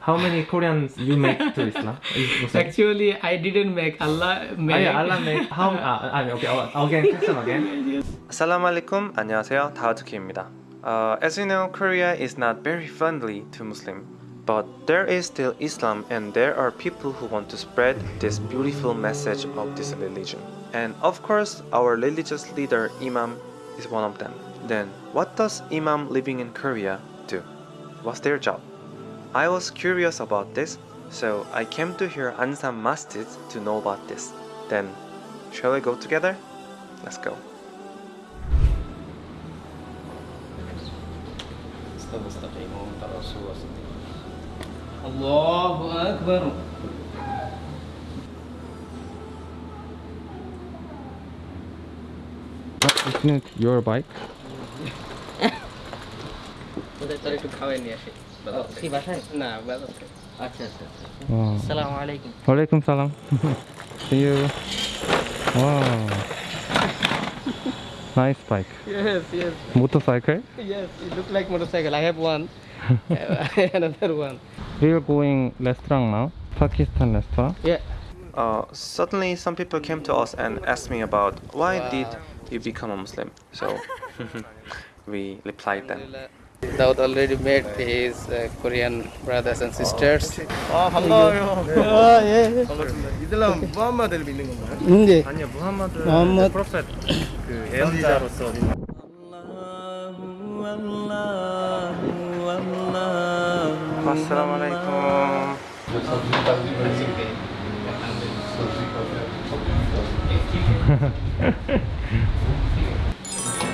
How many Koreans you make to Islam? Is Muslim? Actually, I didn't make Allah Ah, made. yeah, Allah make how? Ah, ah, okay. oh, Again, question again. Assalamu alaikum. 안녕하세요. 다우트키입니다. Uh, as you know, Korea is not very friendly to Muslim, but there is still Islam and there are people who want to spread this beautiful message of this religion. And of course, our religious leader Imam is one of them. Then, what does Imam living in Korea do? What's their job? I was curious about this, so I came to here Ansan Masjid to know about this. Then, shall we go together? Let's go. Allahu Akbar. Isn't it your bike? ওদের তার একটু খাওয়াই নিয়ে আসি কি বাসায় না বাজাতে আচ্ছা আচ্ছা আচ্ছা Wow. আসসালামু আলাইকুম Walaikum salam. See you. Wow. Nice bike. Yes, yes, Motorcycle. yes. It look like motorcycle. I have one. Another one. We are going restaurant now. Pakistan restaurant. Yeah. Uh, suddenly, some people came to us and asked me about why did you become a Muslim. So we replied them. Daud already met his uh, Korean brothers and sisters. 이슬람 무함마드를 믿는 건가요? 네. 아니요 무함마드 무함마드. 프로페트 그 예언자로서.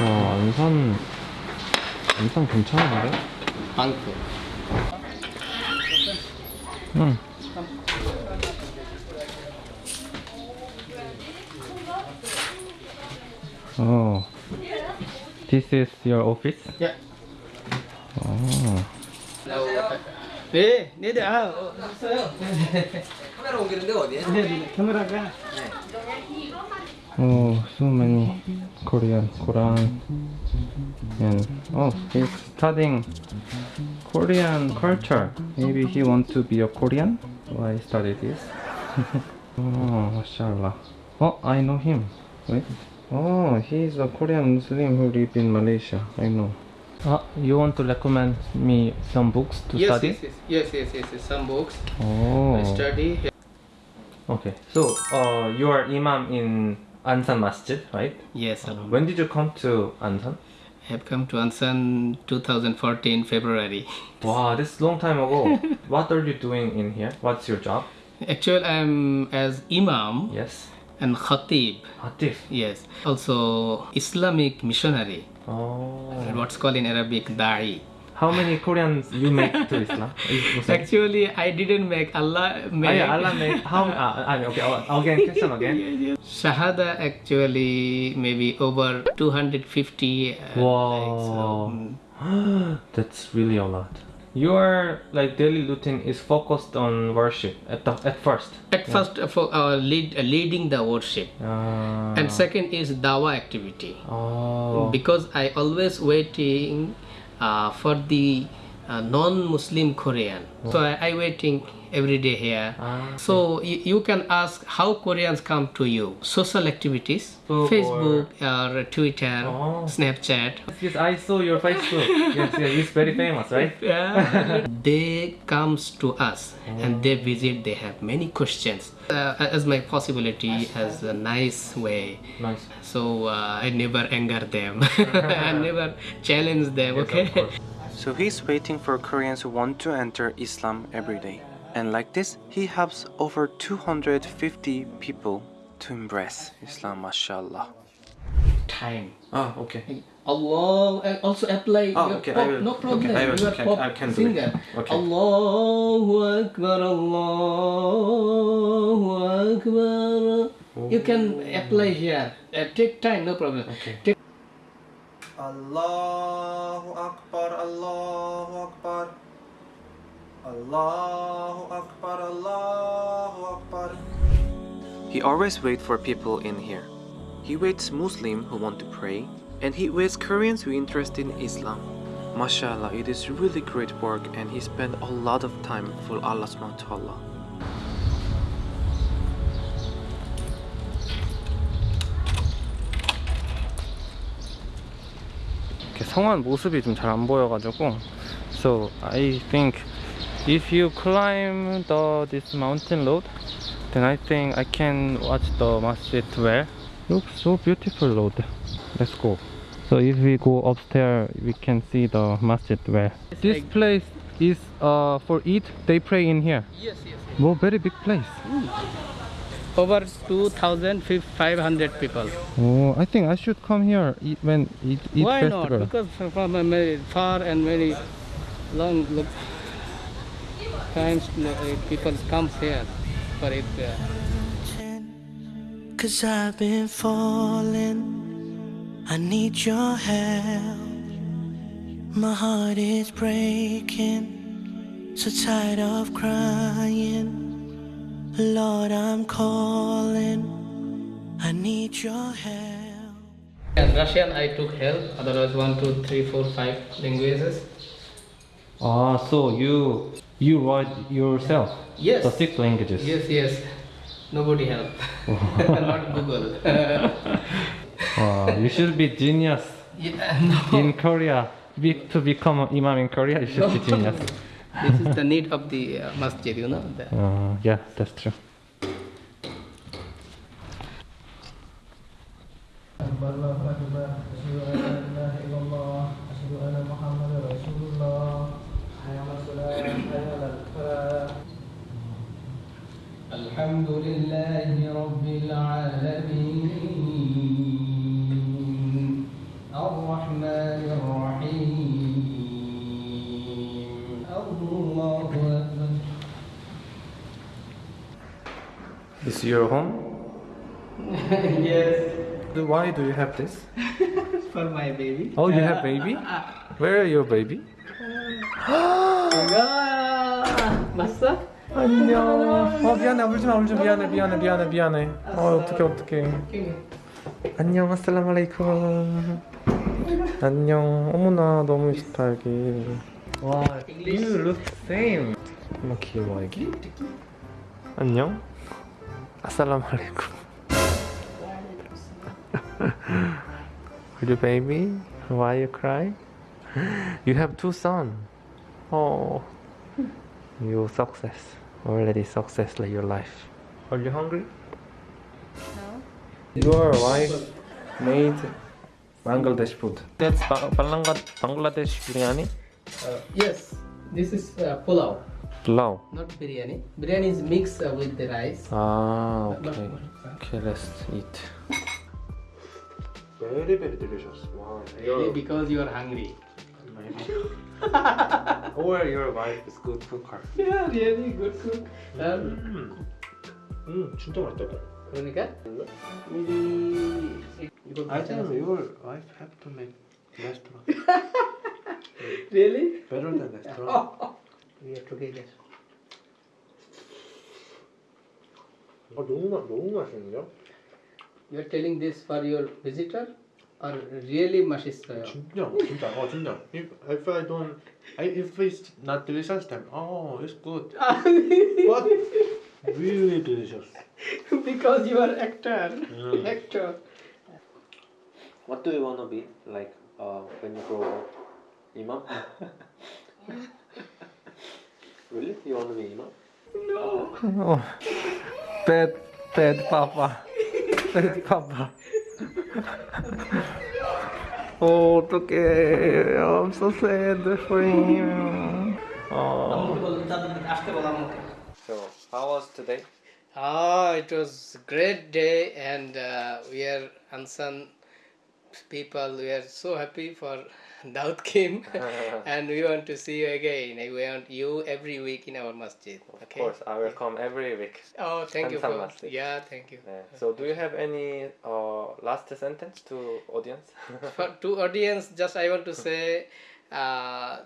와, 안산 안산 괜찮은데? Uncle. 응. Oh. This is your office? Yeah. Oh. 네, 네, 네. 아, 어, 없어요. 카메라 옮기는데 어디에? 네, 네. 카메라가 Oh, so many Korean Quran and oh, he's studying Korean culture. Maybe he want to be a Korean. Why study this? oh, mashallah. Oh, I know him. Wait. Oh, he's a Korean Muslim who live in Malaysia. I know. Uh, you want to recommend me some books to yes, study? yes, yes, yes, yes, yes, yes. Some books. Oh. I study. Okay. So, uh, you are imam in Ansan Masjid, right? Yes. When did you come to Ansan? I have come to Ansan 2014 February. Wow, this is long time ago. what are you doing in here? What's your job? Actually, I'm as imam Yes. and khatib. Atif. Yes. Also, Islamic missionary. Oh. What's called in Arabic da'i. How many Koreans you make to Islam? Actually, I didn't make Allah Ah, made. yeah, Allah make how? Uh, uh, okay, uh, again, question again. Shahada actually maybe over 250. uh, so, Wow. mm, That's really a lot. Your like daily routine is focused on worship at the at first. At first, uh, for uh, lead, uh, leading the worship, Uh, and second is dawa activity. oh. Because I always waiting Uh, for the uh, non-Muslim Korean. So I, I waiting every day here. Ah, So you, can ask how Koreans come to you. Social activities, Facebook Facebook or Twitter, Oh. Snapchat. Yes, I saw your Facebook. yes, yes, it's very famous, right? Yeah. they comes to us and they visit. They have many questions. Uh, as my possibility has a nice way. Nice. So uh, I never anger them. I never challenge them. Okay. So he's waiting for Koreans who want to enter Islam every day. And like this, he helps over 250 people to embrace Islam, mashallah. Time. Ah, okay. Allah and also apply. Oh, your okay, pop, I will- no problem. okay, I will- you are can- pop I can do it. singer. Okay. Allahu Akbar, Allahu Akbar. You can apply here. Uh, take time, no problem. Okay. Take Allahu Akbar, Allahu Akbar. Allahu Akbar, Allahu Akbar. He always waits for people in here. He waits Muslim who want to pray, and he waits Koreans who interested in Islam. MashaAllah, it is really great work and he spent a lot of time for Allah subhanahu wa ta'ala. 성한 모습이 좀 잘 안 보여가지고 so I think if you climb the this mountain road then I think I can watch the masjid well looks so beautiful road let's go so if we go upstairs we can see the masjid well this place is uh, for Eid they pray in here Yes, yes. oh very big place Over 2,500 people. oh I think I should come here eat, when Eid, Eid Why festival not? Because from a very far and very long look, times uh, people come here for it. Cause I've been falling. I need your help. My heart is breaking. So tired of crying. Lord, I'm calling. I need your help. and Russian I took help, otherwise one, two, three, four, five languages. Ah, so you you write yourself Yes. the six languages. Yes, yes. Nobody help. not Google. Wow, you should be genius yeah, no. in Korea. Be, to become an imam in Korea, you should be genius. This is the need of the uh, masjid, you know. The, Uh, yeah, that's true. الحمد لله رب العالمين الرحمن الرحيم Is your home? yes Why do you have this? for my baby Oh, you have baby? Where are your baby? Massa? 안녕. 어 미안해 울지 마 울지 마 미안해 미안해 미안해 미안해. 어 어떡해 어떡해. 안녕 아슬람 알레이쿰. 안녕. 어머나 너무 좋다 여기. 와, you look same. 너무 귀여워 여기. 안녕. Assalamu alaikum. Good baby, why you cry? You have two sons. Oh, you success already success in your life. Are you hungry? No. Your wife made Bangladesh food. That's ba Bangladesh biryani. Uh, yes, this is uh, pulao. Pulao. not biryani biryani is mixed uh, with the rice Ah, But- okay. but- Okay, let's eat. Very very delicious. Wow. Really because you are hungry Or your wife is good cooker. yeah really good cook um, 음 진짜 맛있다. 이거. 그러니까 maybe 이거 I think 괜찮아 your wife have to make restaurant really better than restaurant. we are together 아 너무 맛 너무 맛있는데요? you are telling this for your visitor or really 맛있어요 진짜 진짜 어 진짜. If if I don't, I, if it's not delicious, then oh it's good. But really delicious. because you are actor Mm. actor What do you want to be like uh, when you grow up? Imam? Really? You want to be Imam? Oh, bad, bad papa. Bad papa. oh, okay. I'm so sad for him. Oh. So, how was today? Ah, it was a great day, and uh, we are Ansan people. We are so happy for Daud came, and we want to see you again. We want you every week in our masjid. Okay. Of course, I will come every week. Oh, thank you for masjid. yeah, thank you. Yeah. So, do you have any uh, last sentence to audience? For to audience, just I want to say, uh,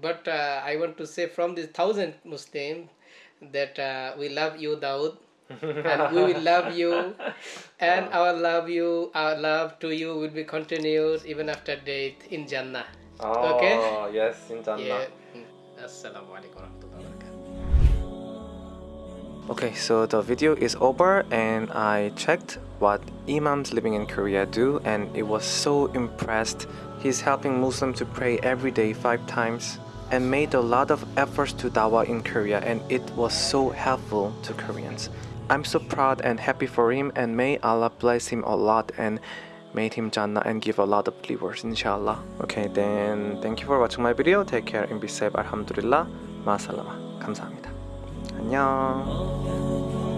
but uh, I want to say from the thousand Muslims that uh, we love you, Daud. And we will love you and our love you our love to you will be continuous even after death in jannah Oh, Okay. yes, in Jannah. Yeah. Mm. Assalamualaikum warahmatullahi. Okay, so the video is over and I checked what imams living in Korea do and it was so impressed. He's helping Muslims to pray every day five times and made a lot of efforts to dawah in Korea and it was so helpful to Koreans. I'm so proud and happy for him and may Allah bless him a lot and made him Jannah and give a lot of believers inshallah. Okay then thank you for watching my video. Take care and be safe. Alhamdulillah. 마살라마. 감사합니다. 안녕.